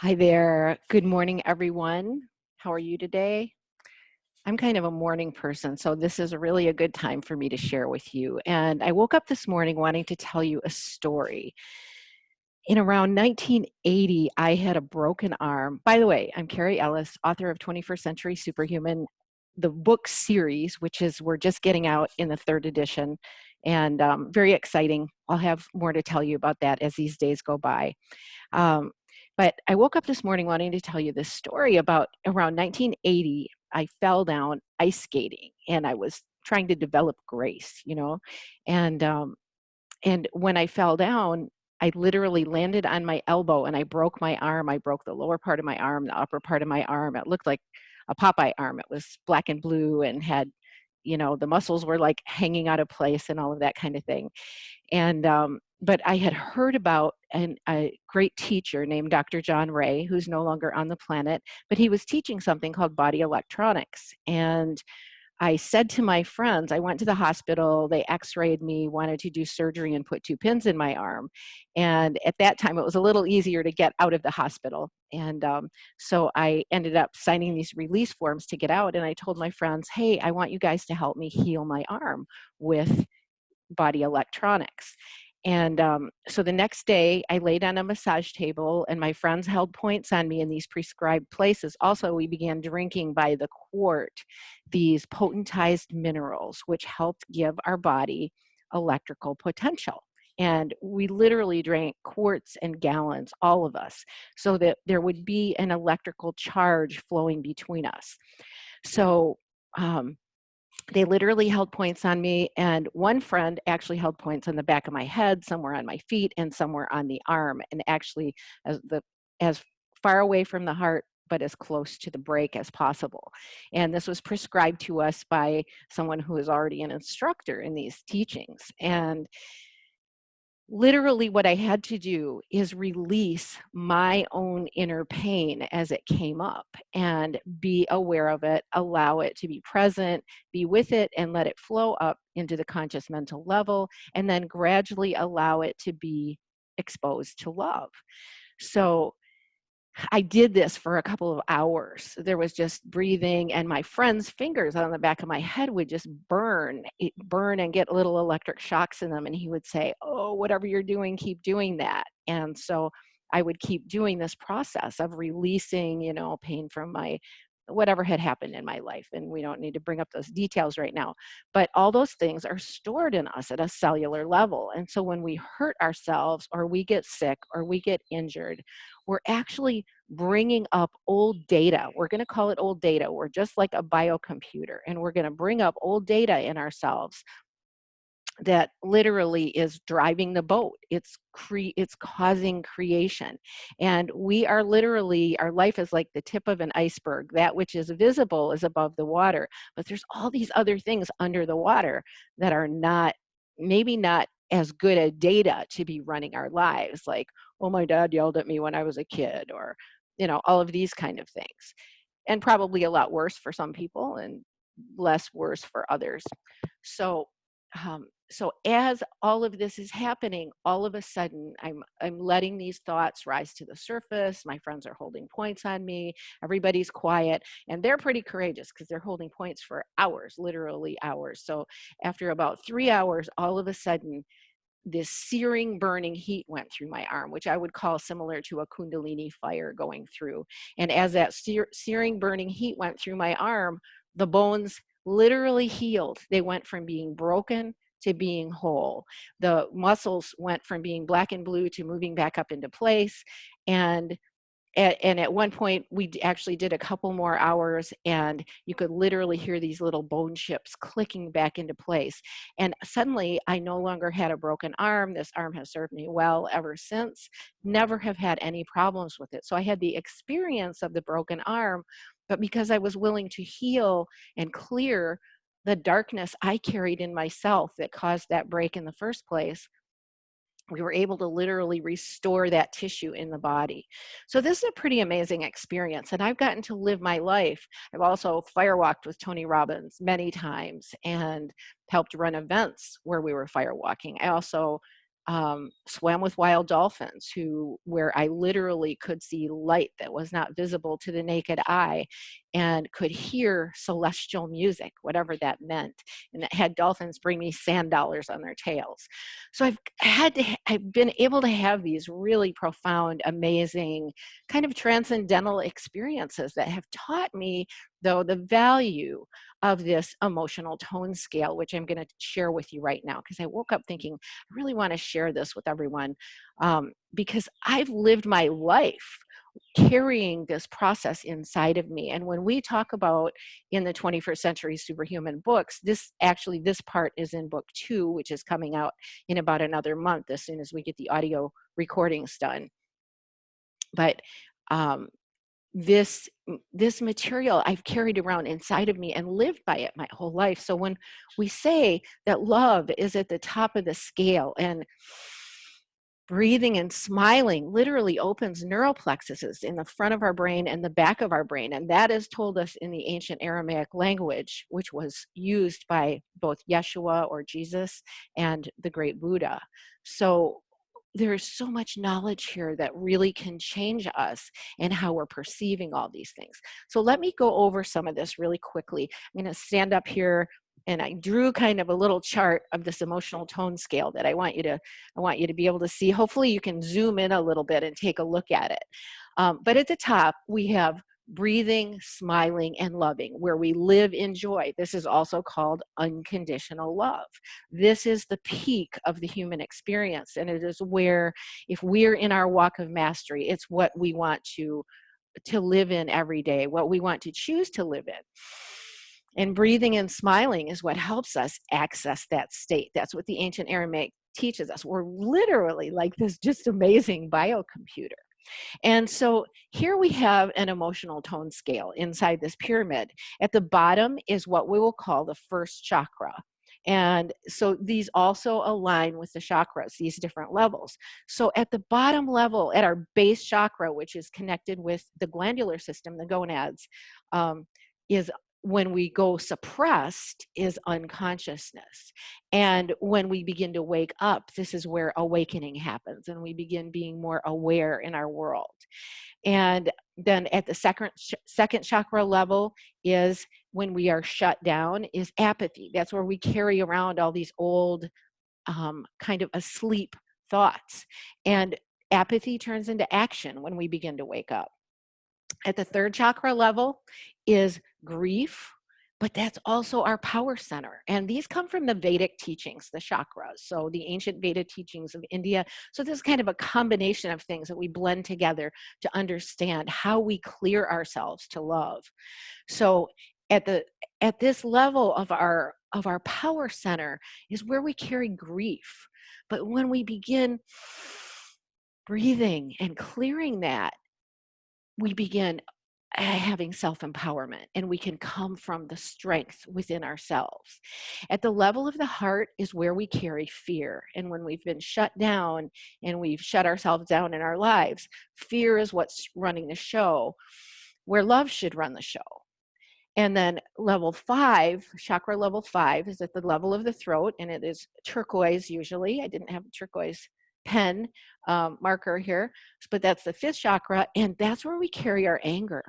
Hi there. Good morning, everyone. How are you today? I'm kind of a morning person, so this is really a good time for me to share with you. And I woke up this morning wanting to tell you a story. In around 1980, I had a broken arm. By the way, I'm Carrie Ellis, author of 21st Century Superhuman, the book series, which is we're just getting out in the third edition, and um, very exciting. I'll have more to tell you about that as these days go by. Um, but I woke up this morning wanting to tell you this story about around 1980. I fell down ice skating and I was trying to develop grace, you know, and um, and when I fell down, I literally landed on my elbow and I broke my arm. I broke the lower part of my arm, the upper part of my arm. It looked like a Popeye arm. It was black and blue and had, you know, the muscles were like hanging out of place and all of that kind of thing. And um, but I had heard about an, a great teacher named Dr. John Ray, who's no longer on the planet, but he was teaching something called body electronics. And I said to my friends, I went to the hospital, they x rayed me, wanted to do surgery and put two pins in my arm. And at that time, it was a little easier to get out of the hospital. And um, so I ended up signing these release forms to get out. And I told my friends, hey, I want you guys to help me heal my arm with body electronics. And um, so the next day, I laid on a massage table, and my friends held points on me in these prescribed places. Also, we began drinking by the quart these potentized minerals, which helped give our body electrical potential. And we literally drank quarts and gallons, all of us, so that there would be an electrical charge flowing between us. So, um, they literally held points on me and one friend actually held points on the back of my head somewhere on my feet and somewhere on the arm and actually as the as far away from the heart but as close to the break as possible. And this was prescribed to us by someone who is already an instructor in these teachings and literally what I had to do is release my own inner pain as it came up and be aware of it, allow it to be present, be with it, and let it flow up into the conscious mental level, and then gradually allow it to be exposed to love. So I did this for a couple of hours. There was just breathing, and my friend's fingers on the back of my head would just burn, burn and get little electric shocks in them. And he would say, Oh, whatever you're doing, keep doing that. And so I would keep doing this process of releasing, you know, pain from my whatever had happened in my life. And we don't need to bring up those details right now. But all those things are stored in us at a cellular level. And so when we hurt ourselves or we get sick or we get injured, we're actually bringing up old data. We're going to call it old data. We're just like a biocomputer, and we're going to bring up old data in ourselves that literally is driving the boat it's cre it's causing creation and we are literally our life is like the tip of an iceberg that which is visible is above the water but there's all these other things under the water that are not maybe not as good a data to be running our lives like oh my dad yelled at me when i was a kid or you know all of these kind of things and probably a lot worse for some people and less worse for others. So um, so as all of this is happening all of a sudden i'm i'm letting these thoughts rise to the surface my friends are holding points on me everybody's quiet and they're pretty courageous because they're holding points for hours literally hours. So after about three hours all of a sudden this searing burning heat went through my arm which i would call similar to a kundalini fire going through. And as that sear searing burning heat went through my arm the bones literally healed they went from being broken to being whole. The muscles went from being black and blue to moving back up into place. And at, and at one point we actually did a couple more hours and you could literally hear these little bone chips clicking back into place and suddenly i no longer had a broken arm this arm has served me well ever since never have had any problems with it so i had the experience of the broken arm but because i was willing to heal and clear the darkness I carried in myself that caused that break in the first place, we were able to literally restore that tissue in the body. So this is a pretty amazing experience. And I've gotten to live my life. I've also firewalked with Tony Robbins many times and helped run events where we were firewalking. I also um, swam with wild dolphins who where I literally could see light that was not visible to the naked eye and could hear celestial music, whatever that meant, and that had dolphins bring me sand dollars on their tails. So I've had to, I've been able to have these really profound, amazing, kind of transcendental experiences that have taught me, though, the value of this emotional tone scale, which I'm going to share with you right now, because I woke up thinking, I really want to share this with everyone um, because I've lived my life carrying this process inside of me. And when we talk about in the 21st century superhuman books, this actually, this part is in book two, which is coming out in about another month as soon as we get the audio recordings done. But um, this this material I've carried around inside of me and lived by it my whole life. So when we say that love is at the top of the scale and breathing and smiling literally opens neural plexuses in the front of our brain and the back of our brain. And that is told us in the ancient Aramaic language, which was used by both Yeshua or Jesus and the great Buddha. So there's so much knowledge here that really can change us and how we're perceiving all these things. So let me go over some of this really quickly. I'm going to stand up here and I drew kind of a little chart of this emotional tone scale that I want you to I want you to be able to see. Hopefully you can zoom in a little bit and take a look at it. Um, but at the top we have breathing, smiling, and loving, where we live in joy. This is also called unconditional love. This is the peak of the human experience, and it is where, if we're in our walk of mastery, it's what we want to, to live in every day, what we want to choose to live in. And breathing and smiling is what helps us access that state. That's what the ancient Aramaic teaches us. We're literally like this just amazing biocomputer. And so here we have an emotional tone scale inside this pyramid. At the bottom is what we will call the first chakra. And so these also align with the chakras, these different levels. So at the bottom level, at our base chakra, which is connected with the glandular system, the gonads, um, is when we go suppressed is unconsciousness. And when we begin to wake up, this is where awakening happens and we begin being more aware in our world. And then at the second, second chakra level is when we are shut down is apathy. That's where we carry around all these old um, kind of asleep thoughts. And apathy turns into action when we begin to wake up. At the third chakra level is grief, but that's also our power center. And these come from the Vedic teachings, the chakras, so the ancient Veda teachings of India. So this is kind of a combination of things that we blend together to understand how we clear ourselves to love. So at the at this level of our of our power center is where we carry grief. But when we begin breathing and clearing that, we begin having self-empowerment and we can come from the strength within ourselves. At the level of the heart is where we carry fear. And when we've been shut down and we've shut ourselves down in our lives, fear is what's running the show, where love should run the show. And then level five, chakra level five is at the level of the throat and it is turquoise usually. I didn't have a turquoise pen um, marker here, but that's the fifth chakra, and that's where we carry our anger.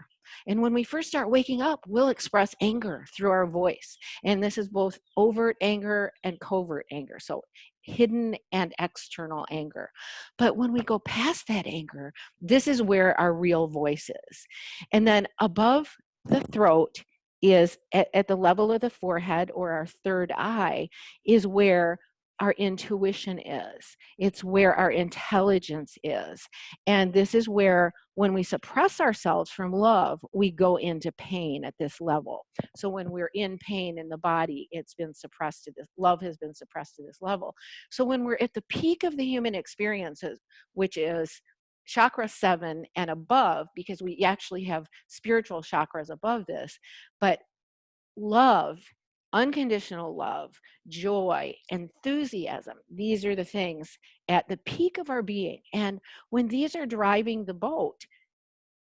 And when we first start waking up, we'll express anger through our voice. And this is both overt anger and covert anger. So hidden and external anger. But when we go past that anger, this is where our real voice is. And then above the throat is at, at the level of the forehead or our third eye is where our intuition is. It's where our intelligence is. And this is where when we suppress ourselves from love, we go into pain at this level. So when we're in pain in the body, it's been suppressed to this, love has been suppressed to this level. So when we're at the peak of the human experiences, which is chakra seven and above, because we actually have spiritual chakras above this, but love unconditional love, joy, enthusiasm. These are the things at the peak of our being. And when these are driving the boat,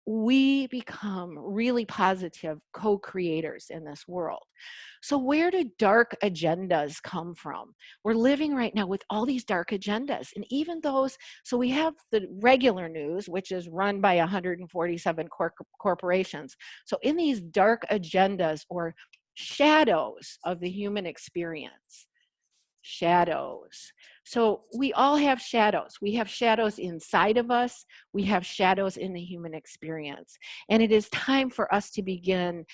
we become really positive co-creators in this world. So where do dark agendas come from? We're living right now with all these dark agendas and even those, so we have the regular news, which is run by 147 cor corporations. So in these dark agendas or shadows of the human experience, shadows. So we all have shadows. We have shadows inside of us. We have shadows in the human experience. And it is time for us to begin.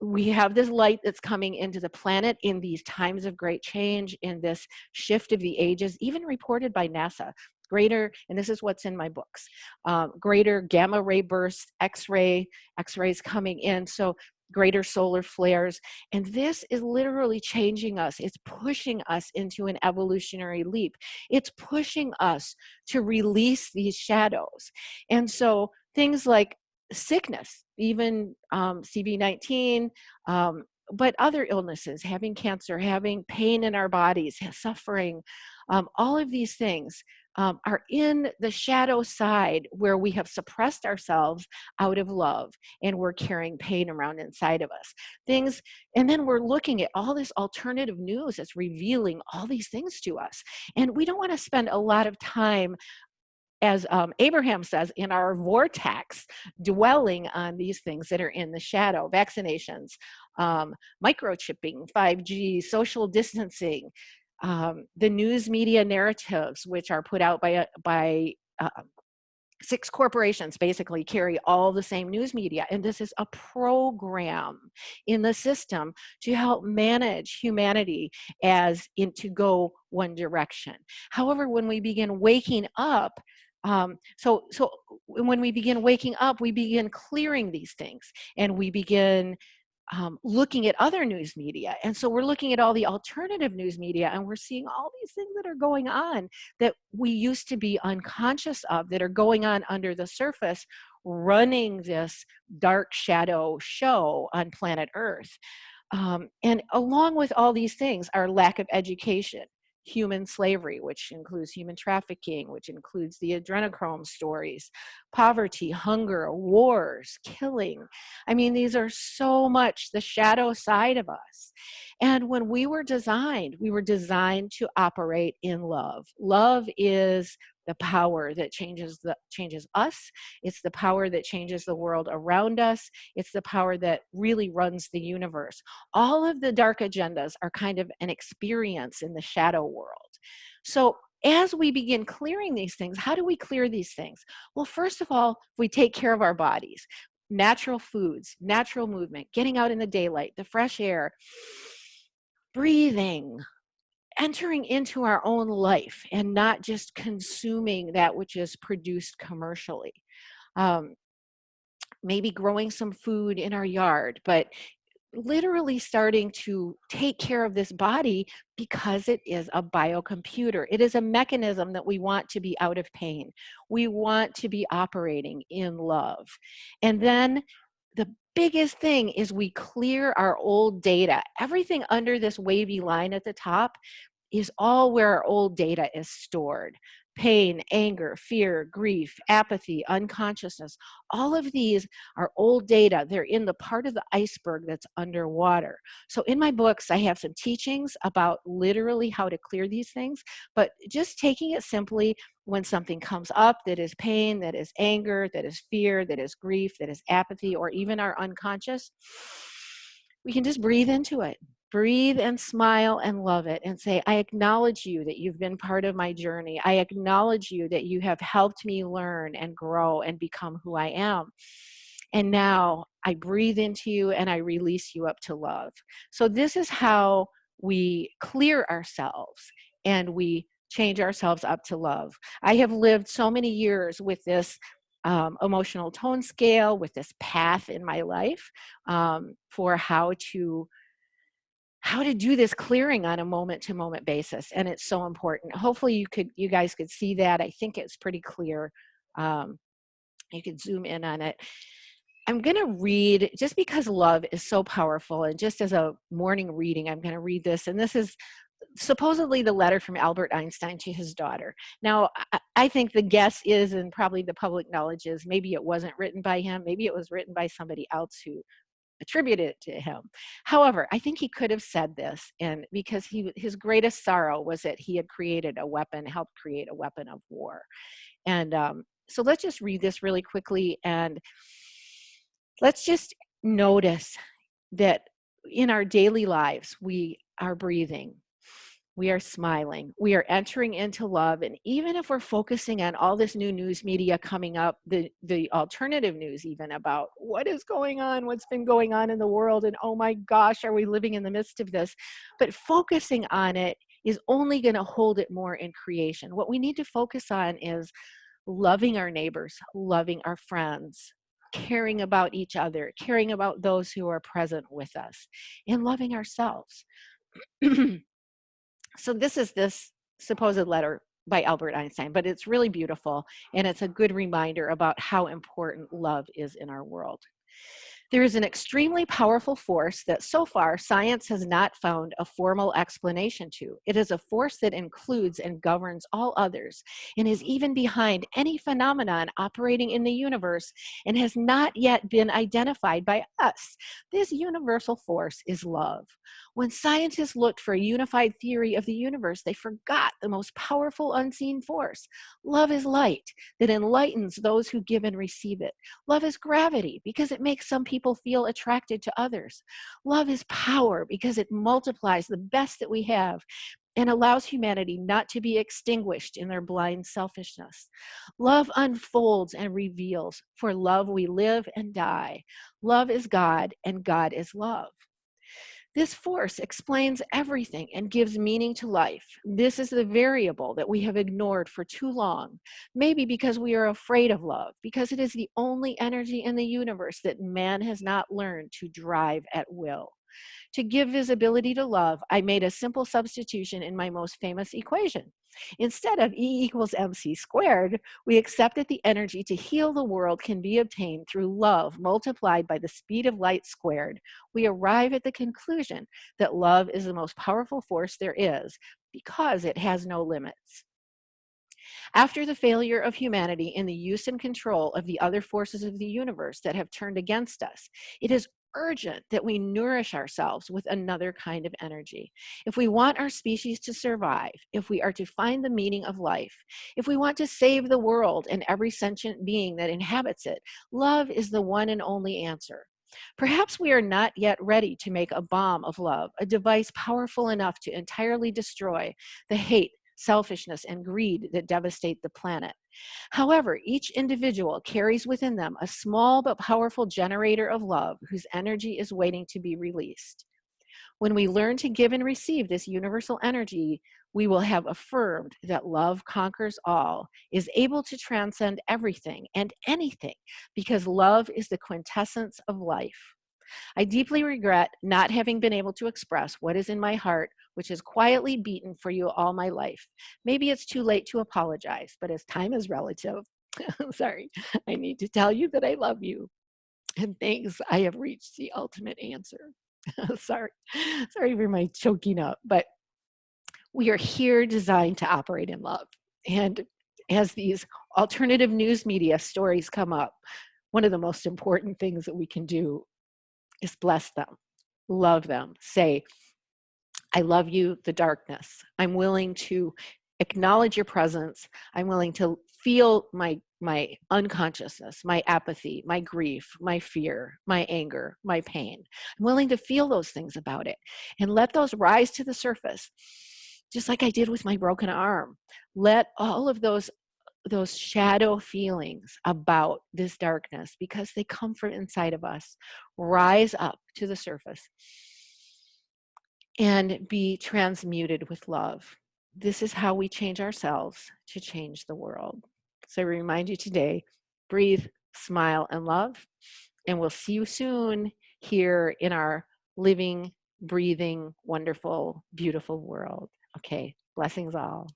We have this light that's coming into the planet in these times of great change, in this shift of the ages, even reported by NASA greater, and this is what's in my books, um, greater gamma ray bursts, X-ray, X-rays coming in. So greater solar flares. And this is literally changing us. It's pushing us into an evolutionary leap. It's pushing us to release these shadows. And so things like sickness, even um, CV19, um, but other illnesses, having cancer, having pain in our bodies, suffering, um, all of these things um, are in the shadow side where we have suppressed ourselves out of love and we're carrying pain around inside of us. Things, and then we're looking at all this alternative news that's revealing all these things to us. And we don't want to spend a lot of time as um, Abraham says, in our vortex, dwelling on these things that are in the shadow, vaccinations, um, microchipping, 5G, social distancing, um, the news media narratives, which are put out by, by uh, six corporations basically carry all the same news media and this is a program in the system to help manage humanity as in to go one direction. However when we begin waking up um, so so when we begin waking up we begin clearing these things and we begin um, looking at other news media. And so we're looking at all the alternative news media and we're seeing all these things that are going on that we used to be unconscious of that are going on under the surface running this dark shadow show on planet Earth. Um, and along with all these things, our lack of education, human slavery, which includes human trafficking, which includes the adrenochrome stories, poverty, hunger, wars, killing. I mean, these are so much the shadow side of us. And when we were designed, we were designed to operate in love. Love is the power that changes the changes us it's the power that changes the world around us it's the power that really runs the universe. All of the dark agendas are kind of an experience in the shadow world. So as we begin clearing these things how do we clear these things? Well first of all we take care of our bodies. Natural foods natural movement getting out in the daylight the fresh air breathing entering into our own life and not just consuming that which is produced commercially. Um, maybe growing some food in our yard, but literally starting to take care of this body because it is a biocomputer. It is a mechanism that we want to be out of pain. We want to be operating in love. And then the biggest thing is we clear our old data. Everything under this wavy line at the top is all where our old data is stored. Pain, anger, fear, grief, apathy, unconsciousness, all of these are old data. They're in the part of the iceberg that's underwater. So in my books, I have some teachings about literally how to clear these things, but just taking it simply when something comes up that is pain, that is anger, that is fear, that is grief, that is apathy, or even our unconscious, we can just breathe into it breathe and smile and love it and say, I acknowledge you that you've been part of my journey. I acknowledge you that you have helped me learn and grow and become who I am. And now I breathe into you and I release you up to love. So this is how we clear ourselves and we change ourselves up to love. I have lived so many years with this um, emotional tone scale, with this path in my life um, for how to how to do this clearing on a moment to moment basis and it's so important. Hopefully you could you guys could see that. I think it's pretty clear um, you can zoom in on it. I'm going to read just because love is so powerful and just as a morning reading i'm going to read this and this is supposedly the letter from Albert Einstein to his daughter. Now, I, I think the guess is, and probably the public knowledge is, maybe it wasn't written by him, maybe it was written by somebody else who attributed it to him. However, I think he could have said this, and because he his greatest sorrow was that he had created a weapon, helped create a weapon of war. And um, so let's just read this really quickly, and let's just notice that in our daily lives we are breathing we are smiling. We are entering into love and even if we're focusing on all this new news media coming up the the alternative news even about what is going on what's been going on in the world and oh my gosh are we living in the midst of this? But focusing on it is only going to hold it more in creation. What we need to focus on is loving our neighbors loving our friends caring about each other caring about those who are present with us and loving ourselves so this is this supposed letter by Albert Einstein, but it's really beautiful and it's a good reminder about how important love is in our world. There is an extremely powerful force that so far science has not found a formal explanation to. It is a force that includes and governs all others and is even behind any phenomenon operating in the universe and has not yet been identified by us. This universal force is love. When scientists looked for a unified theory of the universe, they forgot the most powerful unseen force. Love is light that enlightens those who give and receive it. Love is gravity because it makes some people people feel attracted to others. Love is power because it multiplies the best that we have and allows humanity not to be extinguished in their blind selfishness. Love unfolds and reveals. For love we live and die. Love is God and God is love. This force explains everything and gives meaning to life. This is the variable that we have ignored for too long, maybe because we are afraid of love, because it is the only energy in the universe that man has not learned to drive at will. To give visibility to love, I made a simple substitution in my most famous equation. Instead of E equals mc squared, we accept that the energy to heal the world can be obtained through love multiplied by the speed of light squared. We arrive at the conclusion that love is the most powerful force there is because it has no limits. After the failure of humanity in the use and control of the other forces of the universe that have turned against us, it is urgent that we nourish ourselves with another kind of energy. If we want our species to survive, if we are to find the meaning of life, if we want to save the world and every sentient being that inhabits it, love is the one and only answer. Perhaps we are not yet ready to make a bomb of love, a device powerful enough to entirely destroy the hate, selfishness, and greed that devastate the planet. However, each individual carries within them a small but powerful generator of love whose energy is waiting to be released. When we learn to give and receive this universal energy, we will have affirmed that love conquers all, is able to transcend everything and anything, because love is the quintessence of life. I deeply regret not having been able to express what is in my heart which has quietly beaten for you all my life. Maybe it's too late to apologize, but as time is relative, sorry, I need to tell you that I love you. And thanks, I have reached the ultimate answer. sorry, sorry for my choking up, but we are here designed to operate in love. And as these alternative news media stories come up, one of the most important things that we can do is bless them, love them, say, I love you, the darkness. I'm willing to acknowledge your presence. I'm willing to feel my my unconsciousness, my apathy, my grief, my fear, my anger, my pain. I'm willing to feel those things about it and let those rise to the surface, just like I did with my broken arm. Let all of those those shadow feelings about this darkness because they come from inside of us rise up to the surface and be transmuted with love. This is how we change ourselves to change the world. So I remind you today, breathe, smile, and love. And we'll see you soon here in our living, breathing, wonderful, beautiful world. Okay, blessings all.